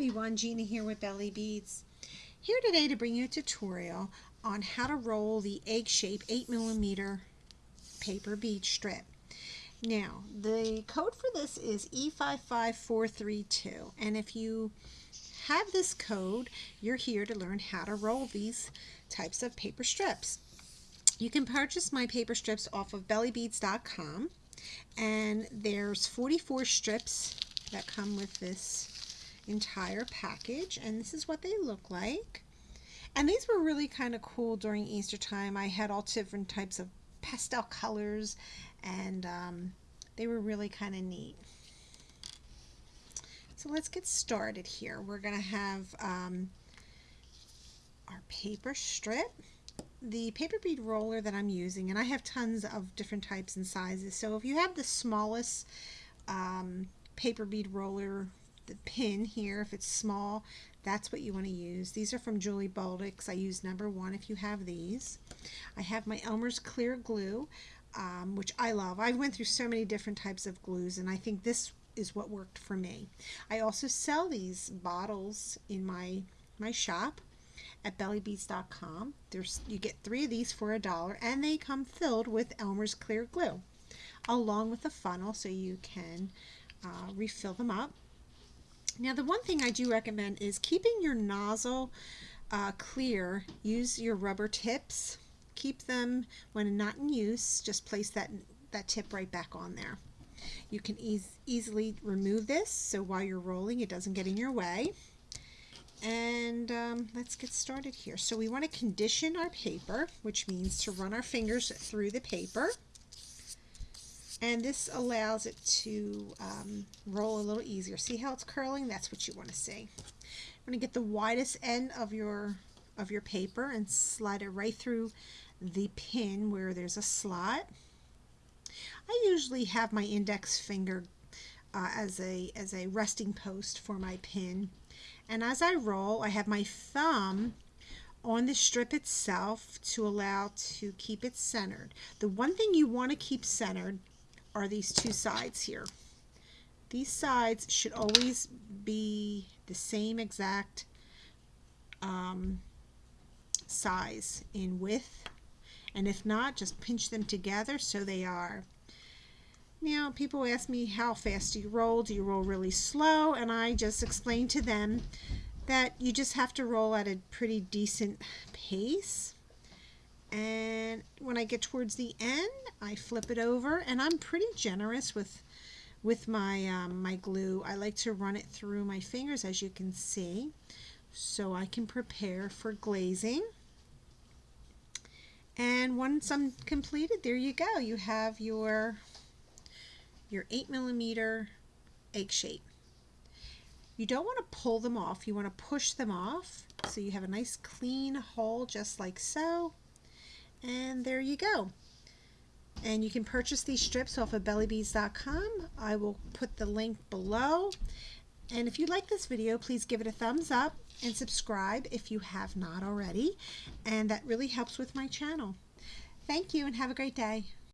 everyone, Gina here with Belly Beads. Here today to bring you a tutorial on how to roll the egg shape 8 millimeter paper bead strip. Now, the code for this is E55432 and if you have this code, you're here to learn how to roll these types of paper strips. You can purchase my paper strips off of bellybeads.com and there's 44 strips that come with this entire package and this is what they look like. And these were really kind of cool during Easter time. I had all different types of pastel colors and um, they were really kind of neat. So let's get started here. We're gonna have um, our paper strip the paper bead roller that I'm using and I have tons of different types and sizes. So if you have the smallest um, paper bead roller the pin here if it's small that's what you want to use. These are from Julie Bolduc I use number one if you have these. I have my Elmer's clear glue um, which I love. I went through so many different types of glues and I think this is what worked for me. I also sell these bottles in my my shop at bellybeads.com there's you get three of these for a dollar and they come filled with Elmer's clear glue along with a funnel so you can uh, refill them up now the one thing I do recommend is keeping your nozzle uh, clear. Use your rubber tips. Keep them when not in use. Just place that, that tip right back on there. You can easily remove this so while you're rolling it doesn't get in your way. And um, let's get started here. So we want to condition our paper, which means to run our fingers through the paper and this allows it to um, roll a little easier. See how it's curling? That's what you want to see. I'm going to get the widest end of your of your paper and slide it right through the pin where there's a slot. I usually have my index finger uh, as a as a resting post for my pin and as I roll I have my thumb on the strip itself to allow to keep it centered. The one thing you want to keep centered are these two sides here. These sides should always be the same exact um, size in width and if not just pinch them together so they are. Now people ask me how fast do you roll? Do you roll really slow? And I just explain to them that you just have to roll at a pretty decent pace and when I get towards the end I flip it over and I'm pretty generous with with my um, my glue. I like to run it through my fingers as you can see so I can prepare for glazing. And once I'm completed there you go. You have your your 8 millimeter egg shape. You don't want to pull them off. You want to push them off so you have a nice clean hole just like so. And there you go. And you can purchase these strips off of bellybeads.com. I will put the link below. And if you like this video, please give it a thumbs up and subscribe if you have not already. And that really helps with my channel. Thank you and have a great day.